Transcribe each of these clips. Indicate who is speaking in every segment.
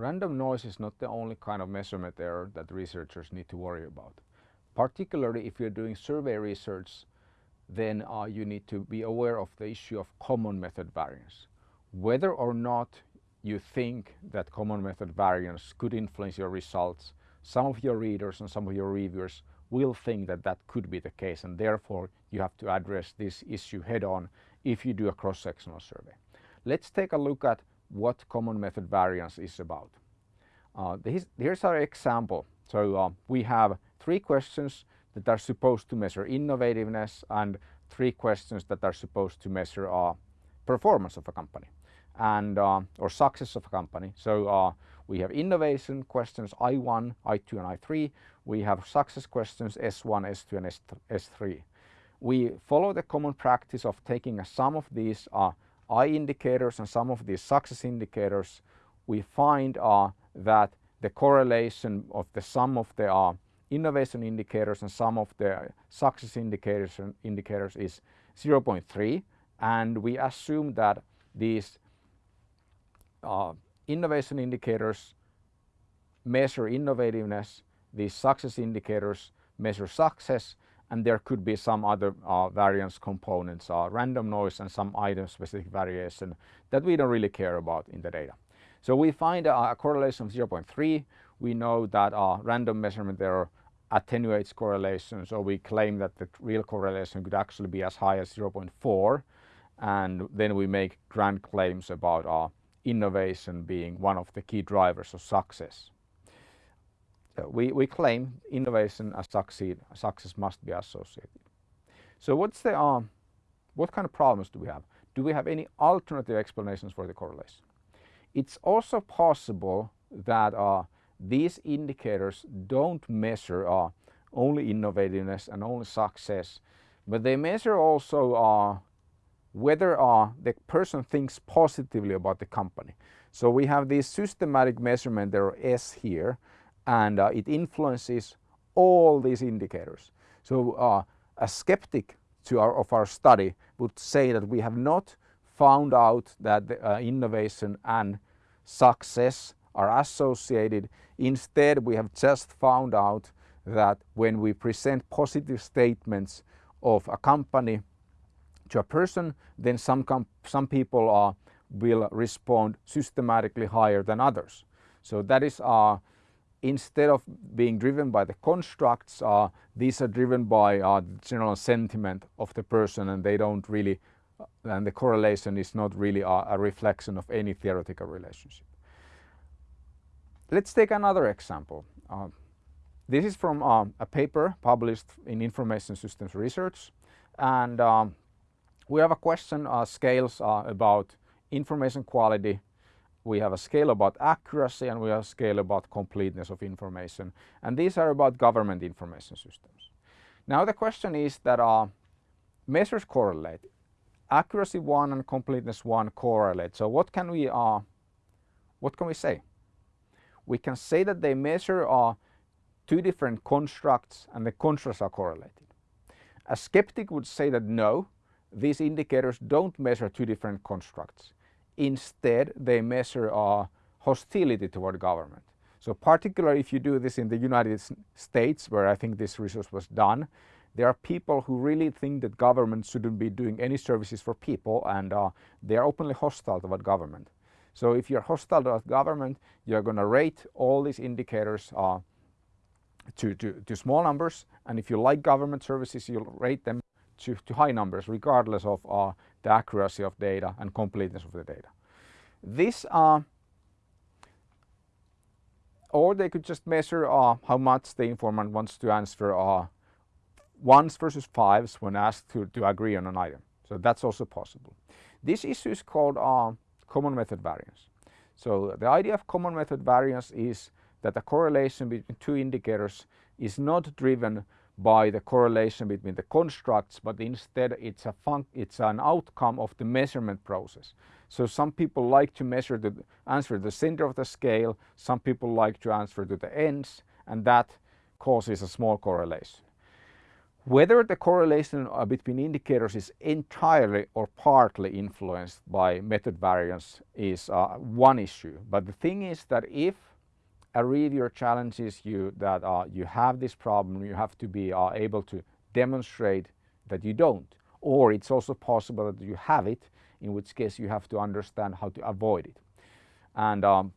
Speaker 1: random noise is not the only kind of measurement error that researchers need to worry about. Particularly if you're doing survey research, then uh, you need to be aware of the issue of common method variance. Whether or not you think that common method variance could influence your results, some of your readers and some of your reviewers will think that that could be the case and therefore you have to address this issue head on if you do a cross-sectional survey. Let's take a look at what common method variance is about. Uh, this, here's our example. So uh, we have three questions that are supposed to measure innovativeness and three questions that are supposed to measure uh, performance of a company and uh, or success of a company. So uh, we have innovation questions I1, I2 and I3. We have success questions S1, S2 and S3. We follow the common practice of taking a sum of these uh, I indicators and sum of these success indicators. We find uh, that the correlation of the sum of the uh, innovation indicators and sum of the success indicators, indicators is 0.3 and we assume that these uh, innovation indicators measure innovativeness, these success indicators measure success and there could be some other uh, variance components, uh, random noise and some item specific variation that we don't really care about in the data. So we find a, a correlation of 0.3. We know that uh, random measurement error attenuates correlation. So we claim that the real correlation could actually be as high as 0.4. And then we make grand claims about uh, innovation being one of the key drivers of success. We, we claim innovation as succeed, success must be associated. So what's the, uh, what kind of problems do we have? Do we have any alternative explanations for the correlation? It's also possible that uh, these indicators don't measure uh, only innovativeness and only success, but they measure also uh, whether uh, the person thinks positively about the company. So we have this systematic measurement, there S here, and uh, it influences all these indicators. So uh, a skeptic to our, of our study would say that we have not found out that the, uh, innovation and success are associated. Instead, we have just found out that when we present positive statements of a company to a person, then some, some people uh, will respond systematically higher than others. So that is uh, instead of being driven by the constructs, uh, these are driven by uh, the general sentiment of the person and they don't really, uh, and the correlation is not really a, a reflection of any theoretical relationship. Let's take another example. Uh, this is from uh, a paper published in Information Systems Research and um, we have a question uh, scales uh, about information quality. We have a scale about accuracy and we have a scale about completeness of information. And these are about government information systems. Now the question is that uh, measures correlate. Accuracy 1 and completeness 1 correlate. So what can we, uh, what can we say? We can say that they measure uh, two different constructs and the constructs are correlated. A skeptic would say that no, these indicators don't measure two different constructs. Instead, they measure uh, hostility toward government. So particularly if you do this in the United States, where I think this research was done, there are people who really think that government shouldn't be doing any services for people and uh, they are openly hostile toward government. So if you're hostile toward government, you're going to rate all these indicators uh, to, to, to small numbers and if you like government services, you'll rate them to, to high numbers regardless of uh, the accuracy of data and completeness of the data. This uh, or they could just measure uh, how much the informant wants to answer uh, ones versus fives when asked to, to agree on an item. So that's also possible. This issue is called uh, common method variance. So the idea of common method variance is that the correlation between two indicators is not driven by the correlation between the constructs, but instead it's a it's an outcome of the measurement process. So some people like to measure the answer the center of the scale, some people like to answer to the ends, and that causes a small correlation. Whether the correlation uh, between indicators is entirely or partly influenced by method variance is uh, one issue. But the thing is that if a reviewer challenges you that uh, you have this problem, you have to be uh, able to demonstrate that you don't. Or it's also possible that you have it, in which case you have to understand how to avoid it. And um,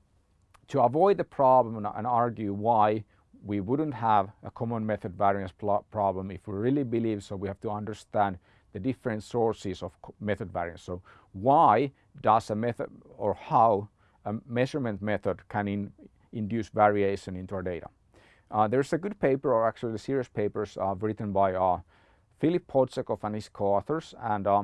Speaker 1: to avoid the problem and argue why we wouldn't have a common method variance problem if we really believe so we have to understand the different sources of method variance. So why does a method or how a measurement method can in, induce variation into our data. Uh, there's a good paper or actually a series of papers uh, written by uh, Philip Podsakoff and his co-authors and uh,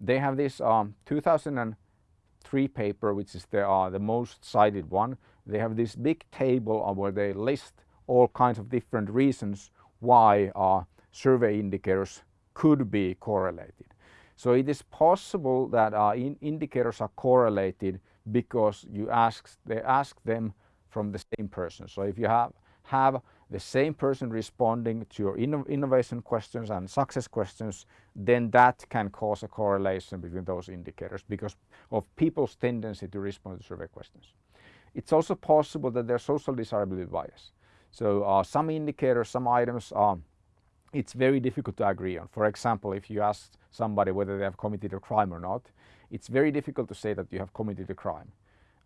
Speaker 1: they have this um, 2003 paper which is the, uh, the most cited one. They have this big table where they list all kinds of different reasons why uh, survey indicators could be correlated. So it is possible that uh, in indicators are correlated because you ask, they ask them from the same person. So if you have, have the same person responding to your inno innovation questions and success questions, then that can cause a correlation between those indicators because of people's tendency to respond to survey questions. It's also possible that there's social desirability bias. So uh, some indicators, some items, uh, it's very difficult to agree on. For example, if you ask somebody whether they have committed a crime or not, it's very difficult to say that you have committed a crime.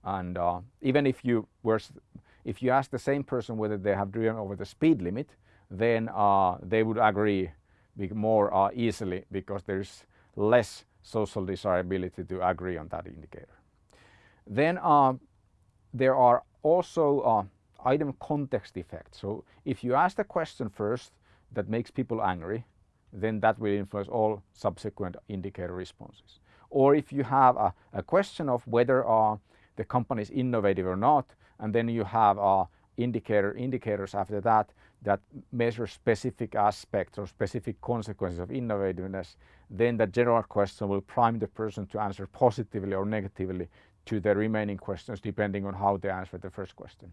Speaker 1: And uh, even if you were, if you ask the same person whether they have driven over the speed limit, then uh, they would agree more uh, easily because there's less social desirability to agree on that indicator. Then uh, there are also item context effects. So if you ask the question first that makes people angry, then that will influence all subsequent indicator responses. Or if you have a, a question of whether uh, the company is innovative or not, and then you have uh, indicator indicators after that that measure specific aspects or specific consequences of innovativeness, then the general question will prime the person to answer positively or negatively to the remaining questions depending on how they answer the first question.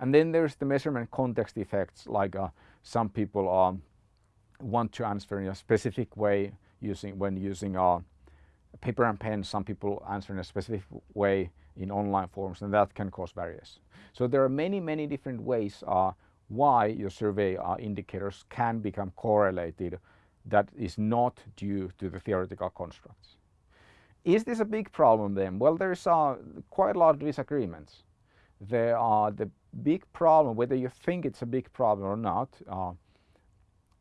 Speaker 1: And then there's the measurement context effects like uh, some people um, want to answer in a specific way using when using uh, paper and pen. Some people answer in a specific way in online forms and that can cause variation. So there are many, many different ways uh, why your survey uh, indicators can become correlated that is not due to the theoretical constructs. Is this a big problem then? Well, there's uh, quite a lot of disagreements. There are the big problem, whether you think it's a big problem or not, uh,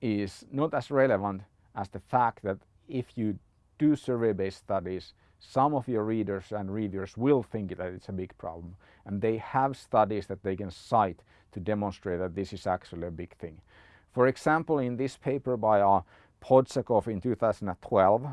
Speaker 1: is not as relevant as the fact that if you do survey-based studies, some of your readers and reviewers will think that it's a big problem. And they have studies that they can cite to demonstrate that this is actually a big thing. For example, in this paper by uh, Podsakoff in 2012,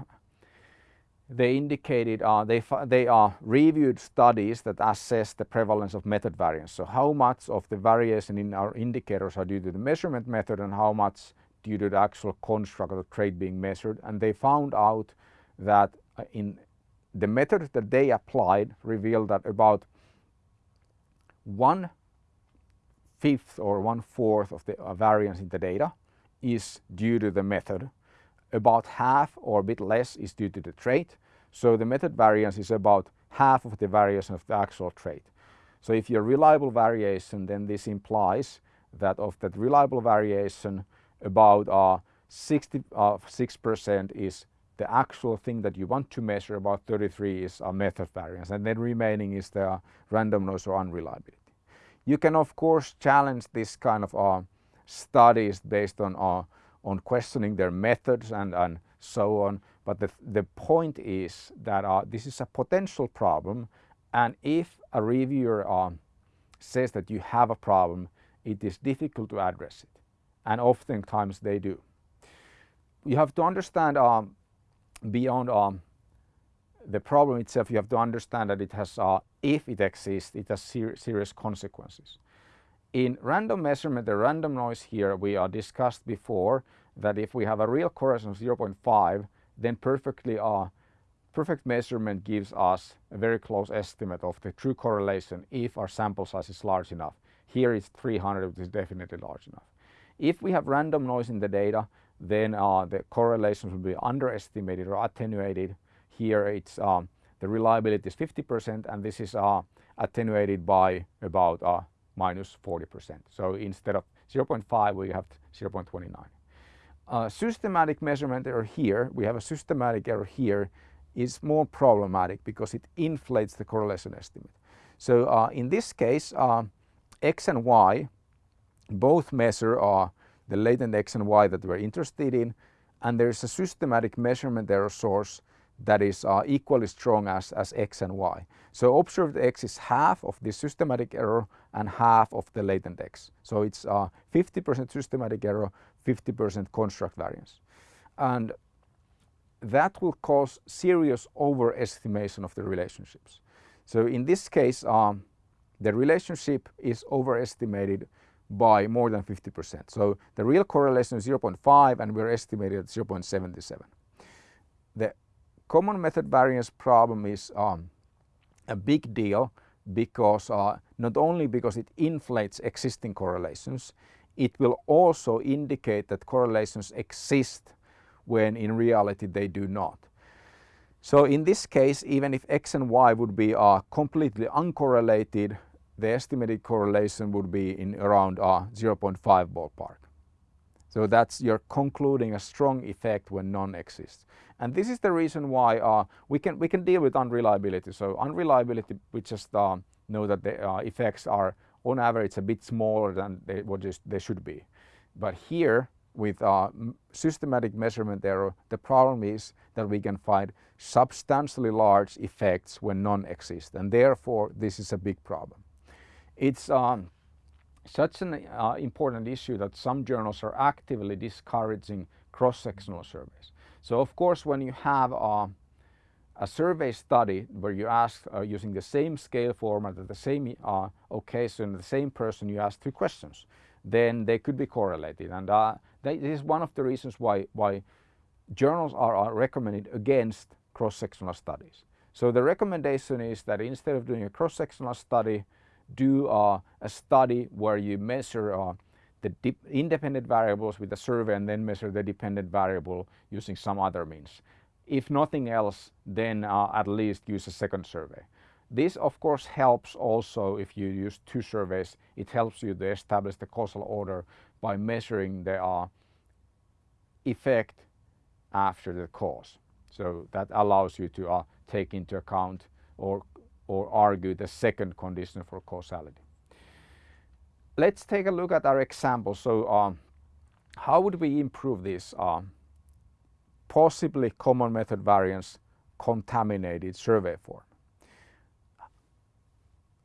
Speaker 1: they indicated uh, they, they uh, reviewed studies that assess the prevalence of method variance. So how much of the variation in our indicators are due to the measurement method and how much due to the actual construct of the trait being measured. And they found out that uh, in the method that they applied revealed that about one fifth or one fourth of the uh, variance in the data is due to the method about half or a bit less is due to the trait. So the method variance is about half of the variation of the actual trait. So if you're reliable variation, then this implies that of that reliable variation, about 66% uh, is the actual thing that you want to measure, about 33 is a method variance, and then remaining is the random noise or unreliability. You can of course challenge this kind of uh, studies based on uh, on questioning their methods and, and so on. But the, the point is that uh, this is a potential problem and if a reviewer uh, says that you have a problem, it is difficult to address it. And oftentimes they do. You have to understand um, beyond um, the problem itself, you have to understand that it has, uh, if it exists, it has ser serious consequences. In random measurement, the random noise here we are discussed before that if we have a real correlation of 0.5, then perfectly uh, perfect measurement gives us a very close estimate of the true correlation if our sample size is large enough. Here it's 300, which is definitely large enough. If we have random noise in the data, then uh, the correlations will be underestimated or attenuated. Here it's um, the reliability is 50% and this is uh, attenuated by about uh, minus 40%. So instead of 0.5 we have 0.29. Uh, systematic measurement error here, we have a systematic error here, is more problematic because it inflates the correlation estimate. So uh, in this case, uh, x and y both measure uh, the latent x and y that we're interested in and there is a systematic measurement error source that is uh, equally strong as, as x and y. So observed x is half of the systematic error and half of the latent x. So it's 50% uh, systematic error, 50% construct variance. And that will cause serious overestimation of the relationships. So in this case, um, the relationship is overestimated by more than 50%. So the real correlation is 0.5 and we're estimated at 0.77. The common method variance problem is um, a big deal because uh, not only because it inflates existing correlations, it will also indicate that correlations exist when in reality they do not. So in this case, even if x and y would be uh, completely uncorrelated, the estimated correlation would be in around uh, 0.5 ballpark. So that's you're concluding a strong effect when none exists. And this is the reason why uh, we can we can deal with unreliability. So unreliability, we just uh, know that the uh, effects are on average a bit smaller than they, what they should be. But here with uh, systematic measurement error, the problem is that we can find substantially large effects when none exist. And therefore, this is a big problem. It's um, such an uh, important issue that some journals are actively discouraging cross-sectional surveys. So of course when you have uh, a survey study where you ask uh, using the same scale format at the same uh, occasion, the same person you ask three questions, then they could be correlated. And uh, this is one of the reasons why, why journals are, are recommended against cross-sectional studies. So the recommendation is that instead of doing a cross-sectional study, do uh, a study where you measure uh, the independent variables with a survey and then measure the dependent variable using some other means. If nothing else, then uh, at least use a second survey. This of course helps also if you use two surveys, it helps you to establish the causal order by measuring the uh, effect after the cause. So that allows you to uh, take into account or or argue the second condition for causality. Let's take a look at our example. So um, how would we improve this uh, possibly common method variance contaminated survey form?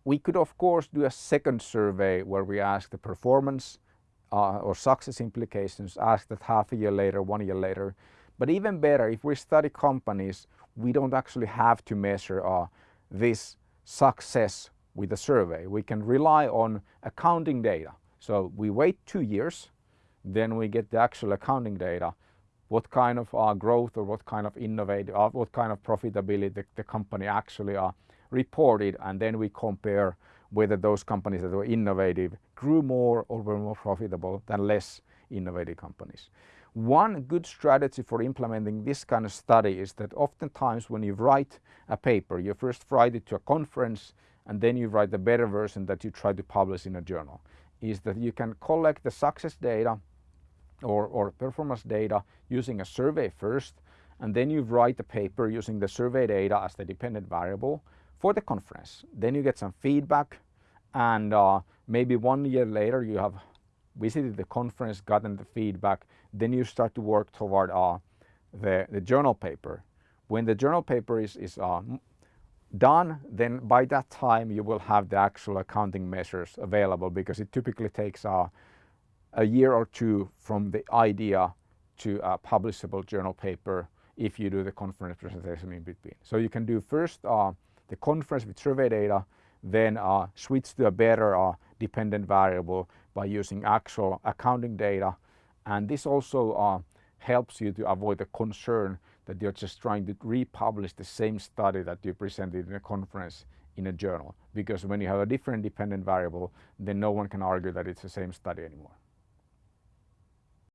Speaker 1: We could of course do a second survey where we ask the performance uh, or success implications, ask that half a year later, one year later. But even better, if we study companies, we don't actually have to measure uh, this success with the survey. We can rely on accounting data. So we wait two years, then we get the actual accounting data, what kind of uh, growth or what kind of innovative, uh, what kind of profitability the, the company actually uh, reported and then we compare whether those companies that were innovative grew more or were more profitable than less innovative companies. One good strategy for implementing this kind of study is that oftentimes when you write a paper, you first write it to a conference and then you write the better version that you try to publish in a journal. Is that you can collect the success data or, or performance data using a survey first and then you write the paper using the survey data as the dependent variable for the conference. Then you get some feedback and uh, maybe one year later you have visited the conference, gotten the feedback, then you start to work toward uh, the, the journal paper. When the journal paper is, is uh, done, then by that time you will have the actual accounting measures available because it typically takes uh, a year or two from the idea to a publishable journal paper if you do the conference presentation in between. So you can do first uh, the conference with survey data, then uh, switch to a better uh, dependent variable by using actual accounting data. And this also uh, helps you to avoid the concern that you're just trying to republish the same study that you presented in a conference in a journal. Because when you have a different dependent variable, then no one can argue that it's the same study anymore.